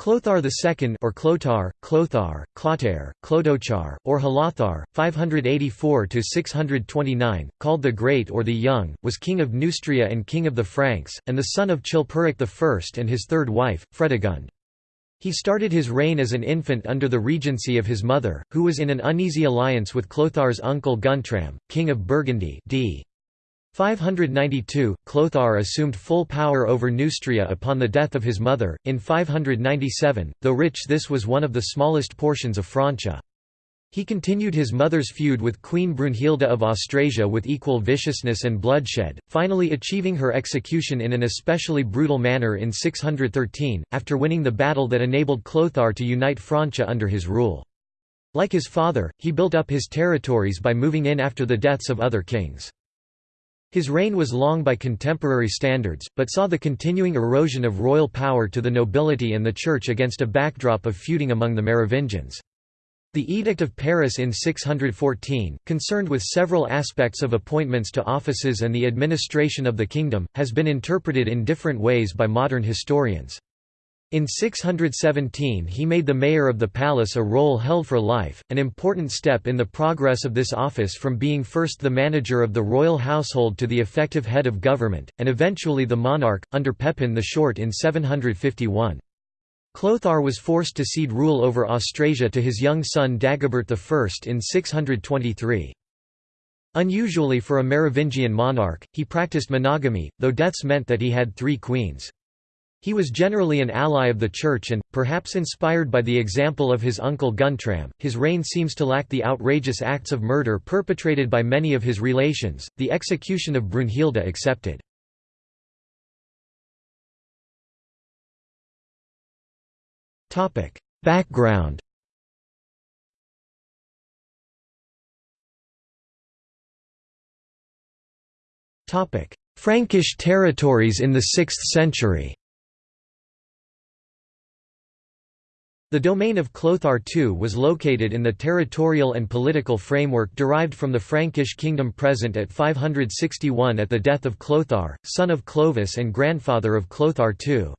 Clothar II or Clotar, Clothar, Clotaire, Clodochar, or Halathar, 584–629, called the Great or the Young, was king of Neustria and king of the Franks, and the son of Chilperic I and his third wife, Fredegund. He started his reign as an infant under the regency of his mother, who was in an uneasy alliance with Clothar's uncle Guntram, king of Burgundy d. 592, Clothar assumed full power over Neustria upon the death of his mother, in 597, though rich this was one of the smallest portions of Francia. He continued his mother's feud with Queen Brunhilde of Austrasia with equal viciousness and bloodshed, finally achieving her execution in an especially brutal manner in 613, after winning the battle that enabled Clothar to unite Francia under his rule. Like his father, he built up his territories by moving in after the deaths of other kings. His reign was long by contemporary standards, but saw the continuing erosion of royal power to the nobility and the church against a backdrop of feuding among the Merovingians. The Edict of Paris in 614, concerned with several aspects of appointments to offices and the administration of the kingdom, has been interpreted in different ways by modern historians. In 617 he made the mayor of the palace a role held for life, an important step in the progress of this office from being first the manager of the royal household to the effective head of government, and eventually the monarch, under Pepin the Short in 751. Clothar was forced to cede rule over Austrasia to his young son Dagobert I in 623. Unusually for a Merovingian monarch, he practiced monogamy, though deaths meant that he had three queens. He was generally an ally of the Church and, perhaps inspired by the example of his uncle Guntram, his reign seems to lack the outrageous acts of murder perpetrated by many of his relations, the execution of Brunhilde accepted. Background Frankish territories in the 6th century The domain of Clothar II was located in the territorial and political framework derived from the Frankish kingdom present at 561 at the death of Clothar, son of Clovis and grandfather of Clothar II.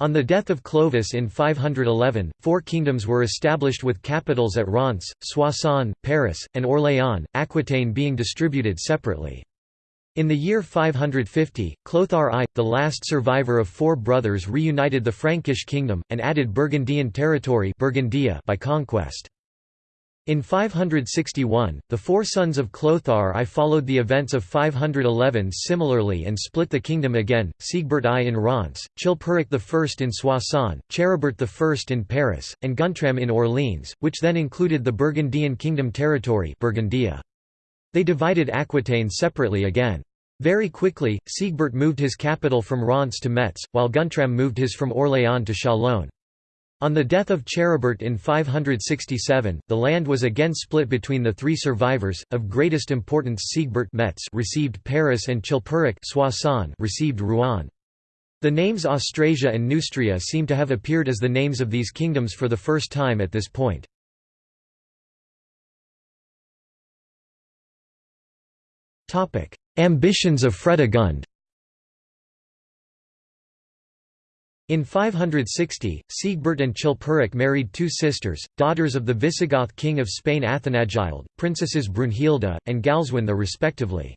On the death of Clovis in 511, four kingdoms were established with capitals at Reims, Soissons, Paris, and Orléans, Aquitaine being distributed separately. In the year 550, Clothar I, the last survivor of four brothers reunited the Frankish kingdom, and added Burgundian territory Burgundia by conquest. In 561, the four sons of Clothar I followed the events of 511 similarly and split the kingdom again, Siegbert I in Reims, Chilperic I in Soissons, Charibert I in Paris, and Guntram in Orleans, which then included the Burgundian kingdom territory Burgundia. They divided Aquitaine separately again. Very quickly, Siegbert moved his capital from Reims to Metz, while Guntram moved his from Orléans to Chalon. On the death of Charibert in 567, the land was again split between the three survivors. Of greatest importance, Siegbert Metz received Paris and Chilperic Soissons received Rouen. The names Austrasia and Neustria seem to have appeared as the names of these kingdoms for the first time at this point. Ambitions of Fredegund In 560, Siegbert and Chilperic married two sisters, daughters of the Visigoth king of Spain Athanagild, princesses Brunhilde, and Galswintha respectively.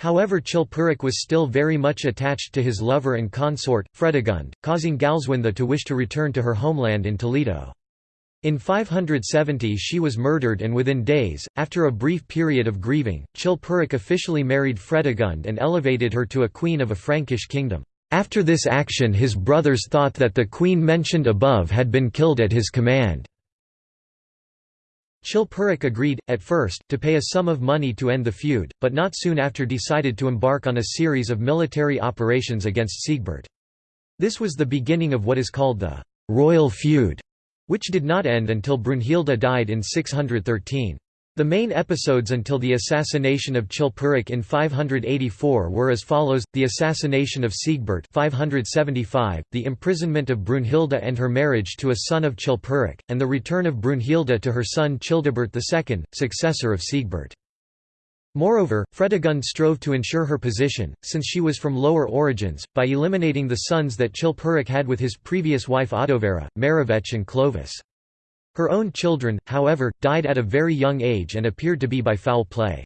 However Chilperic was still very much attached to his lover and consort, Fredegund, causing Galswintha to wish to return to her homeland in Toledo. In 570 she was murdered and within days, after a brief period of grieving, Chilperic officially married Fredegund and elevated her to a queen of a Frankish kingdom. After this action his brothers thought that the queen mentioned above had been killed at his command. Chilperic agreed, at first, to pay a sum of money to end the feud, but not soon after decided to embark on a series of military operations against Siegbert. This was the beginning of what is called the «royal feud», which did not end until Brunhilde died in 613. The main episodes until the assassination of Chilperic in 584 were as follows: the assassination of Siegbert 575, the imprisonment of Brunhilde and her marriage to a son of Chilperic, and the return of Brunhilde to her son Childebert II, successor of Siegbert. Moreover, Fredegund strove to ensure her position, since she was from lower origins, by eliminating the sons that Chilperic had with his previous wife Audovera, Merovech and Clovis. Her own children, however, died at a very young age and appeared to be by foul play.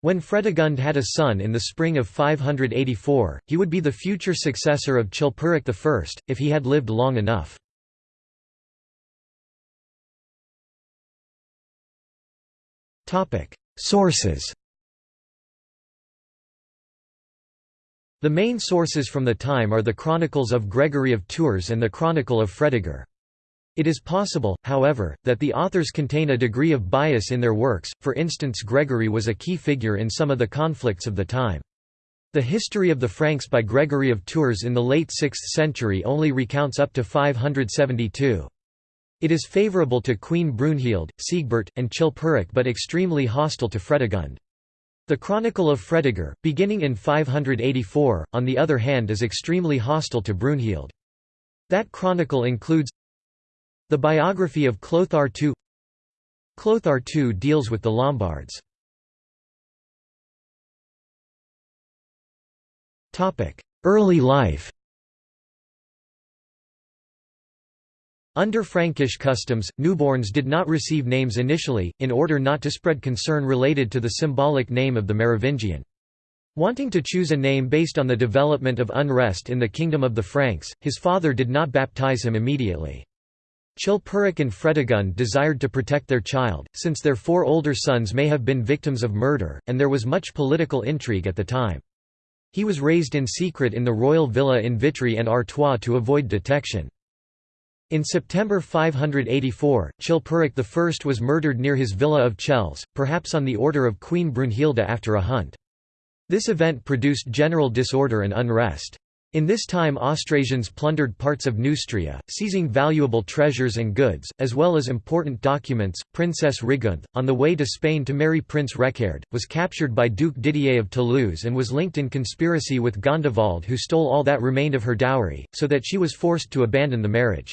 When Fredegund had a son in the spring of 584, he would be the future successor of Chilperic I, if he had lived long enough. Sources The main sources from the time are the Chronicles of Gregory of Tours and the Chronicle of Fredegar. It is possible, however, that the authors contain a degree of bias in their works, for instance Gregory was a key figure in some of the conflicts of the time. The history of the Franks by Gregory of Tours in the late 6th century only recounts up to 572. It is favourable to Queen Brunhild, Siegbert, and Chilperic but extremely hostile to Fredegund. The Chronicle of Fredegar, beginning in 584, on the other hand is extremely hostile to Brunhild. That chronicle includes the biography of Clothar II Clothar II deals with the Lombards. Early life Under Frankish customs, newborns did not receive names initially, in order not to spread concern related to the symbolic name of the Merovingian. Wanting to choose a name based on the development of unrest in the kingdom of the Franks, his father did not baptize him immediately. Chilperic and Fredegund desired to protect their child, since their four older sons may have been victims of murder, and there was much political intrigue at the time. He was raised in secret in the royal villa in Vitry-en-Artois to avoid detection. In September 584, Chilperic I was murdered near his villa of Chelles, perhaps on the order of Queen Brunhilde after a hunt. This event produced general disorder and unrest. In this time Austrasians plundered parts of Neustria, seizing valuable treasures and goods, as well as important documents. Princess Rigunth, on the way to Spain to marry Prince Reccared, was captured by Duke Didier of Toulouse and was linked in conspiracy with Gondewald who stole all that remained of her dowry, so that she was forced to abandon the marriage.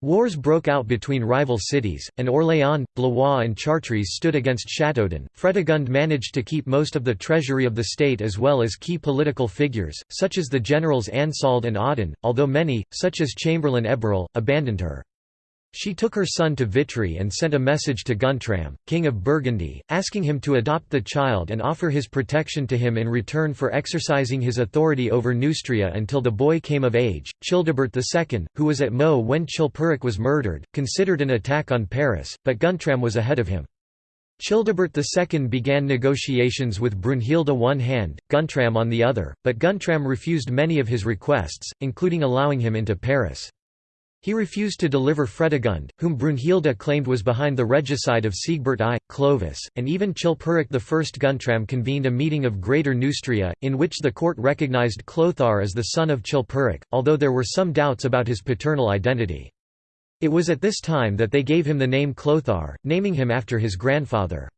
Wars broke out between rival cities, and Orléans, Blois and Chartres stood against Châteaudun. Fredegund managed to keep most of the treasury of the state as well as key political figures, such as the generals Ansalde and Audun, although many, such as Chamberlain Eberil, abandoned her. She took her son to Vitry and sent a message to Guntram, king of Burgundy, asking him to adopt the child and offer his protection to him in return for exercising his authority over Neustria until the boy came of age. Childebert II, who was at Meaux when Chilperic was murdered, considered an attack on Paris, but Guntram was ahead of him. Childebert II began negotiations with Brunhilde one hand, Guntram on the other, but Guntram refused many of his requests, including allowing him into Paris. He refused to deliver Fredegund, whom Brunhilde claimed was behind the regicide of Siegbert I, Clovis, and even Chilperic I. Guntram convened a meeting of Greater Neustria, in which the court recognized Clothar as the son of Chilperic, although there were some doubts about his paternal identity. It was at this time that they gave him the name Clothar, naming him after his grandfather.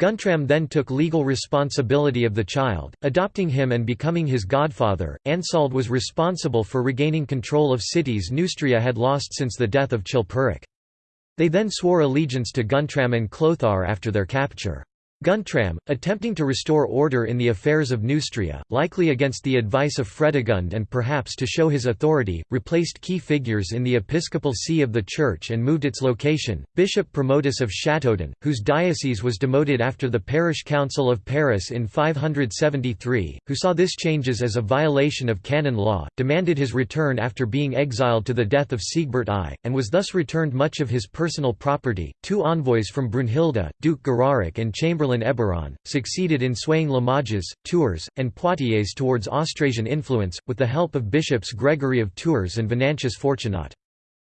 Guntram then took legal responsibility of the child, adopting him and becoming his godfather. Ansalde was responsible for regaining control of cities Neustria had lost since the death of Chilperic. They then swore allegiance to Guntram and Clothar after their capture. Guntram, attempting to restore order in the affairs of Neustria, likely against the advice of Fredegund and perhaps to show his authority, replaced key figures in the episcopal see of the church and moved its location. Bishop Promotus of Châteaudun, whose diocese was demoted after the parish council of Paris in 573, who saw this changes as a violation of canon law, demanded his return after being exiled to the death of Siegbert I, and was thus returned much of his personal property. Two envoys from Brunhilde, Duke Geraric and Chamberlain Chamberlain Eberron, succeeded in swaying Limoges, Tours, and Poitiers towards Austrasian influence, with the help of bishops Gregory of Tours and Venantius Fortunat.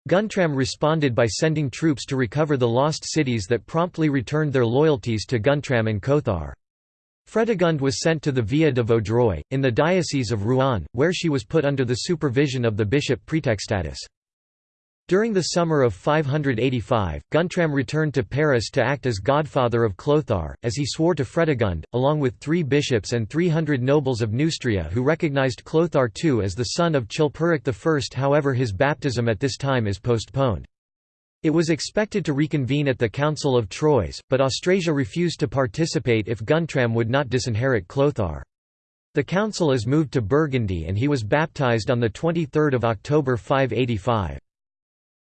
Guntram responded by sending troops to recover the lost cities that promptly returned their loyalties to Guntram and Clothar. Fredegund was sent to the Via de Vaudreuil, in the Diocese of Rouen, where she was put under the supervision of the bishop Praetextatus. During the summer of 585, Guntram returned to Paris to act as godfather of Clothar, as he swore to Fredegund, along with three bishops and 300 nobles of Neustria who recognized Clothar II as the son of Chilperic I. However his baptism at this time is postponed. It was expected to reconvene at the Council of Troyes, but Austrasia refused to participate if Guntram would not disinherit Clothar. The council is moved to Burgundy and he was baptized on 23 October 585.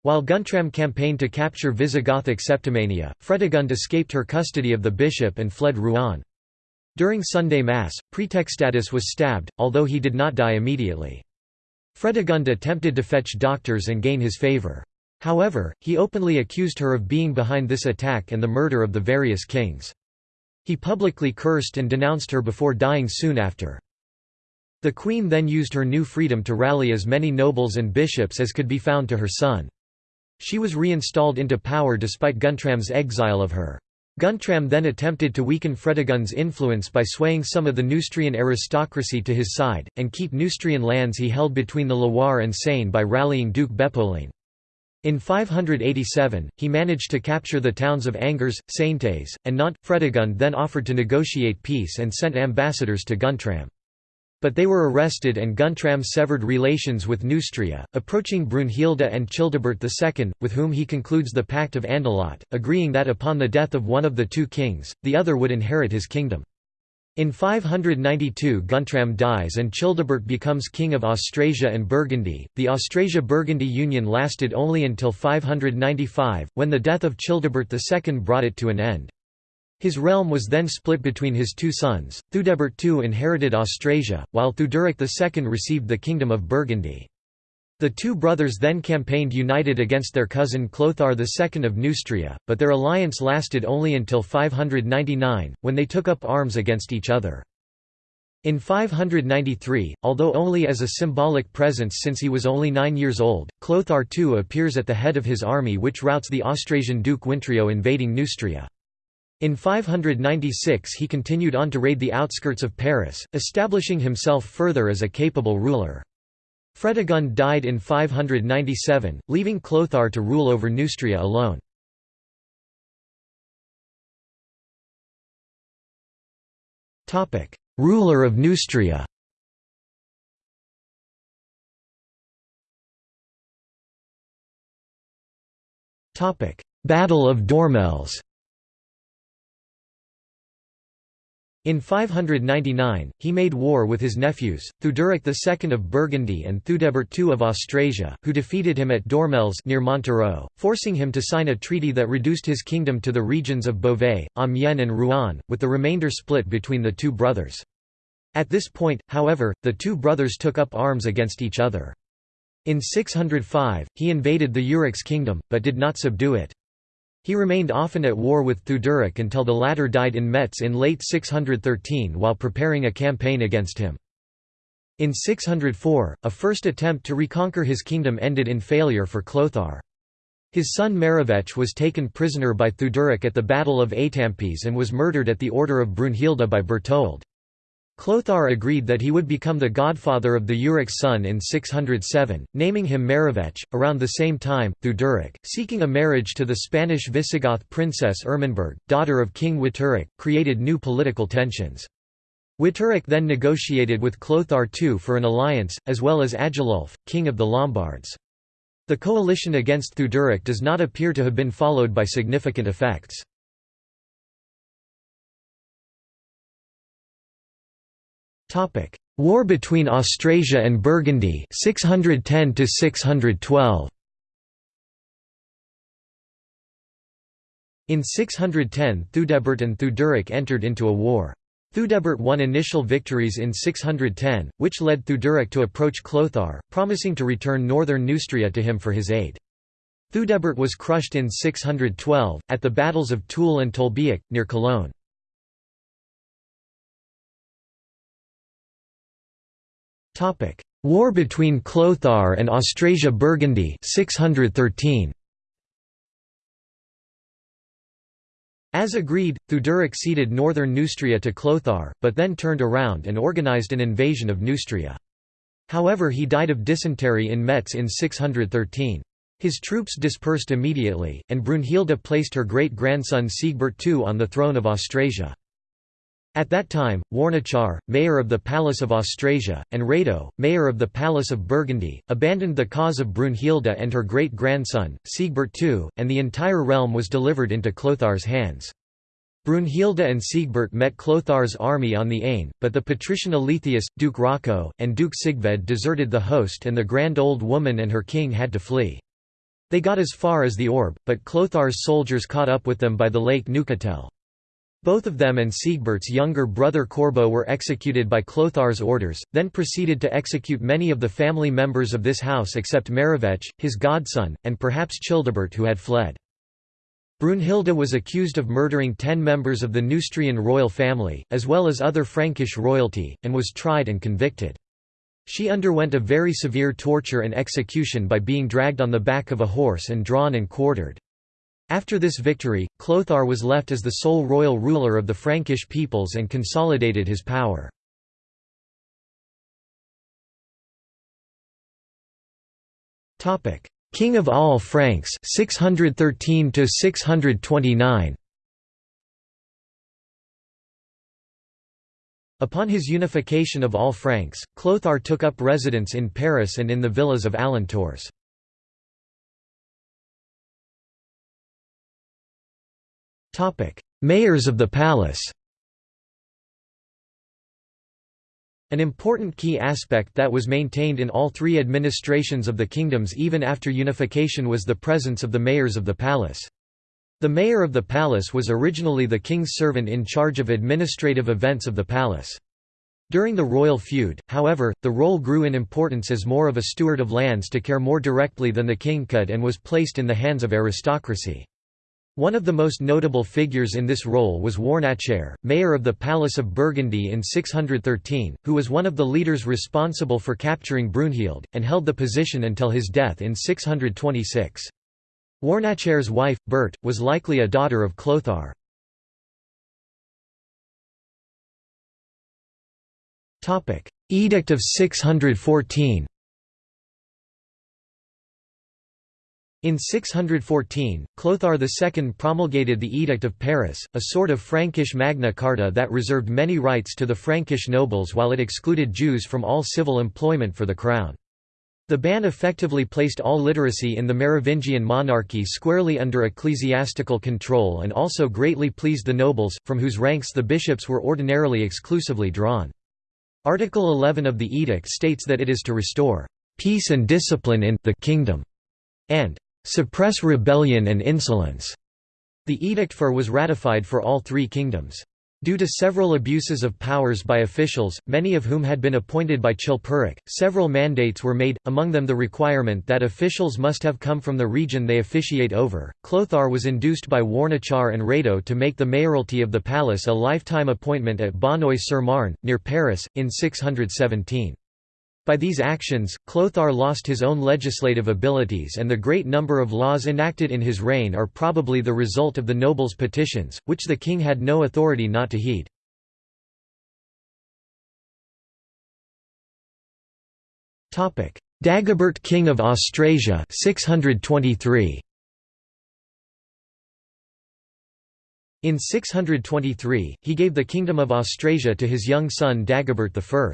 While Guntram campaigned to capture Visigothic Septimania, Fredegund escaped her custody of the bishop and fled Rouen. During Sunday Mass, Praetextatus was stabbed, although he did not die immediately. Fredegund attempted to fetch doctors and gain his favour. However, he openly accused her of being behind this attack and the murder of the various kings. He publicly cursed and denounced her before dying soon after. The queen then used her new freedom to rally as many nobles and bishops as could be found to her son. She was reinstalled into power despite Guntram's exile of her. Guntram then attempted to weaken Fredegund's influence by swaying some of the Neustrian aristocracy to his side, and keep Neustrian lands he held between the Loire and Seine by rallying Duke Bepolin. In 587, he managed to capture the towns of Angers, Saintes, and Nantes. Fredegund then offered to negotiate peace and sent ambassadors to Guntram. But they were arrested and Guntram severed relations with Neustria, approaching Brunhilde and Childebert II, with whom he concludes the Pact of Andelot, agreeing that upon the death of one of the two kings, the other would inherit his kingdom. In 592 Guntram dies and Childebert becomes king of Austrasia and Burgundy. The Austrasia-Burgundy union lasted only until 595, when the death of Childebert II brought it to an end. His realm was then split between his two sons. Theudebert II inherited Austrasia, while Theuderic II received the kingdom of Burgundy. The two brothers then campaigned united against their cousin Clothar II of Neustria, but their alliance lasted only until 599, when they took up arms against each other. In 593, although only as a symbolic presence since he was only nine years old, Clothar II appears at the head of his army which routs the Austrasian Duke Wintrio invading Neustria. In 596 he continued on to raid the outskirts of Paris, establishing himself further as a capable ruler. Fredegund died in 597, leaving Clothar to rule over Neustria alone. Ruler of Neustria Battle of Dormelles In 599, he made war with his nephews, Theuderic II of Burgundy and Theudebert II of Austrasia, who defeated him at Dormelles near Montereau, forcing him to sign a treaty that reduced his kingdom to the regions of Beauvais, Amiens and Rouen, with the remainder split between the two brothers. At this point, however, the two brothers took up arms against each other. In 605, he invaded the Eurics kingdom, but did not subdue it. He remained often at war with Theuderic until the latter died in Metz in late 613 while preparing a campaign against him. In 604, a first attempt to reconquer his kingdom ended in failure for Clothar. His son Merovech was taken prisoner by Theuderic at the Battle of Étampes and was murdered at the order of Brunhilde by Berthold. Clothar agreed that he would become the godfather of Theuderic's son in 607, naming him Merovech. Around the same time, Theuderic, seeking a marriage to the Spanish Visigoth princess Ermenberg, daughter of King Witteric, created new political tensions. Witteric then negotiated with Clothar II for an alliance, as well as Agilulf, king of the Lombards. The coalition against Theuderic does not appear to have been followed by significant effects. Topic: War between Austrasia and Burgundy 610 to 612. In 610 Theudebert and Theuderic entered into a war. Theudebert won initial victories in 610, which led Theuderic to approach Clothar, promising to return northern Neustria to him for his aid. Theudebert was crushed in 612, at the battles of Toul and Tolbiac, near Cologne. War between Clothar and Austrasia-Burgundy 613. As agreed, Theuderic ceded northern Neustria to Clothar, but then turned around and organised an invasion of Neustria. However he died of dysentery in Metz in 613. His troops dispersed immediately, and Brunhilde placed her great-grandson Siegbert II on the throne of Austrasia. At that time, Warnachar, mayor of the Palace of Austrasia, and Rado, mayor of the Palace of Burgundy, abandoned the cause of Brunhilde and her great-grandson, Siegbert II, and the entire realm was delivered into Clothar's hands. Brunhilde and Siegbert met Clothar's army on the Aisne, but the patrician Alethius, Duke Rocco, and Duke Sigved deserted the host and the grand old woman and her king had to flee. They got as far as the Orb, but Clothar's soldiers caught up with them by the lake Neuchatel. Both of them and Siegbert's younger brother Corbo were executed by Clothar's orders, then proceeded to execute many of the family members of this house except Merovech, his godson, and perhaps Childebert who had fled. Brunhilde was accused of murdering ten members of the Neustrian royal family, as well as other Frankish royalty, and was tried and convicted. She underwent a very severe torture and execution by being dragged on the back of a horse and drawn and quartered. After this victory, Clothar was left as the sole royal ruler of the Frankish peoples and consolidated his power. King of all Franks 613 to 629 Upon his unification of all Franks, Clothar took up residence in Paris and in the villas of Alentours. Mayors of the palace An important key aspect that was maintained in all three administrations of the kingdoms even after unification was the presence of the mayors of the palace. The mayor of the palace was originally the king's servant in charge of administrative events of the palace. During the royal feud, however, the role grew in importance as more of a steward of lands to care more directly than the king could and was placed in the hands of aristocracy. One of the most notable figures in this role was Warnachar, mayor of the Palace of Burgundy in 613, who was one of the leaders responsible for capturing Brunhild, and held the position until his death in 626. Warnachar's wife, Bert, was likely a daughter of Clothar. Edict of 614 In 614, Clothar II promulgated the Edict of Paris, a sort of Frankish Magna Carta that reserved many rights to the Frankish nobles while it excluded Jews from all civil employment for the crown. The ban effectively placed all literacy in the Merovingian monarchy squarely under ecclesiastical control and also greatly pleased the nobles, from whose ranks the bishops were ordinarily exclusively drawn. Article 11 of the edict states that it is to restore peace and discipline in the kingdom, and suppress rebellion and insolence. The Edict for was ratified for all three kingdoms. Due to several abuses of powers by officials, many of whom had been appointed by Chilperic, several mandates were made, among them the requirement that officials must have come from the region they officiate over. Clothar was induced by Warnachar and Rado to make the mayoralty of the palace a lifetime appointment at Bonneuil-sur-Marne, near Paris, in 617. By these actions, Clothar lost his own legislative abilities and the great number of laws enacted in his reign are probably the result of the nobles' petitions, which the king had no authority not to heed. Dagobert King of Austrasia 623. In 623, he gave the Kingdom of Austrasia to his young son Dagobert I.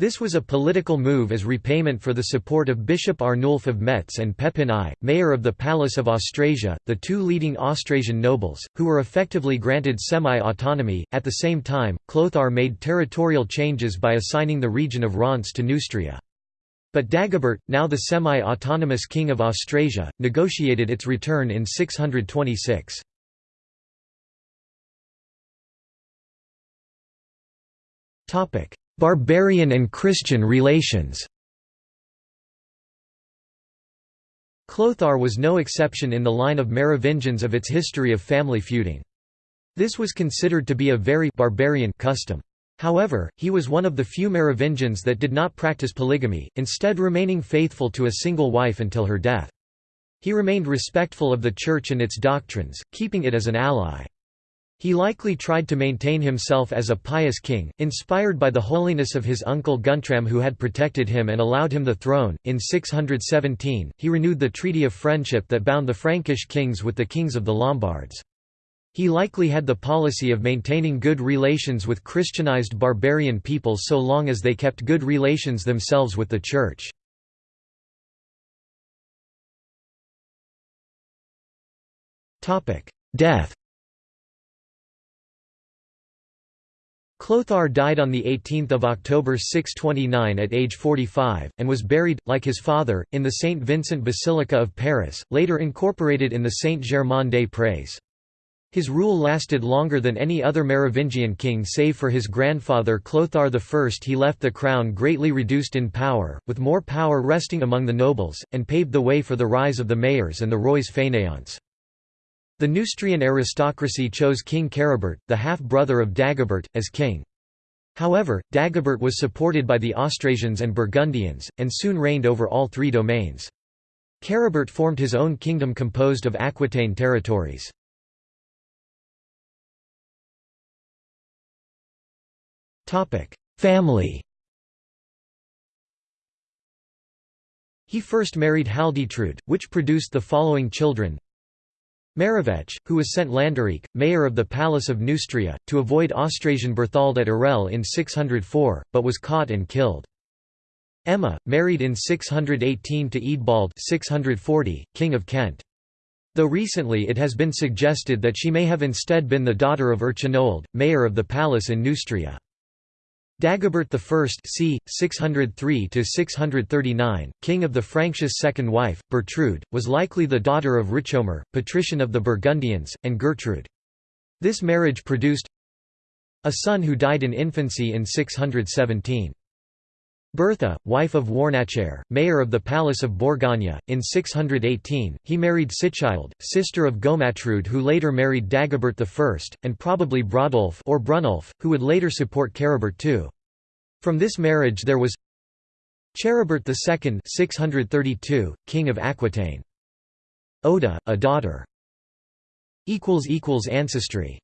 This was a political move as repayment for the support of Bishop Arnulf of Metz and Pepin I, mayor of the Palace of Austrasia, the two leading Austrasian nobles, who were effectively granted semi-autonomy. At the same time, Clothar made territorial changes by assigning the region of Reims to Neustria. But Dagobert, now the semi-autonomous king of Austrasia, negotiated its return in 626. Topic: Barbarian and Christian relations Clothar was no exception in the line of Merovingians of its history of family feuding. This was considered to be a very barbarian custom. However, he was one of the few Merovingians that did not practice polygamy, instead remaining faithful to a single wife until her death. He remained respectful of the Church and its doctrines, keeping it as an ally. He likely tried to maintain himself as a pious king, inspired by the holiness of his uncle Guntram who had protected him and allowed him the throne. In 617, he renewed the treaty of friendship that bound the Frankish kings with the kings of the Lombards. He likely had the policy of maintaining good relations with Christianized barbarian peoples so long as they kept good relations themselves with the Church. Death Clothar died on 18 October 629 at age 45, and was buried, like his father, in the St. Vincent Basilica of Paris, later incorporated in the Saint-Germain-des-Prés. His rule lasted longer than any other Merovingian king save for his grandfather Clothar I. He left the crown greatly reduced in power, with more power resting among the nobles, and paved the way for the rise of the mayors and the rois fainéants. The Neustrian aristocracy chose King Caribert, the half-brother of Dagobert, as king. However, Dagobert was supported by the Austrasians and Burgundians, and soon reigned over all three domains. Caribert formed his own kingdom composed of Aquitaine territories. Family He first married Haldetrude, which produced the following children Merovech, who was sent Landerich, mayor of the Palace of Neustria, to avoid Austrasian Berthold at Arel in 604, but was caught and killed. Emma, married in 618 to Eadbald 640, King of Kent. Though recently it has been suggested that she may have instead been the daughter of Erchinoald, mayor of the palace in Neustria. Dagobert I c. 603–639, king of the Franctius' second wife, Bertrude, was likely the daughter of Richomer, patrician of the Burgundians, and Gertrude. This marriage produced a son who died in infancy in 617. Bertha, wife of Warnachaire, mayor of the Palace of Bourgogne, in 618, he married Sichild, sister of Gomatrude who later married Dagobert I, and probably Brodulf or Brunulf, who would later support Caribert II. From this marriage there was Charibert II 632, king of Aquitaine. Oda, a daughter. Ancestry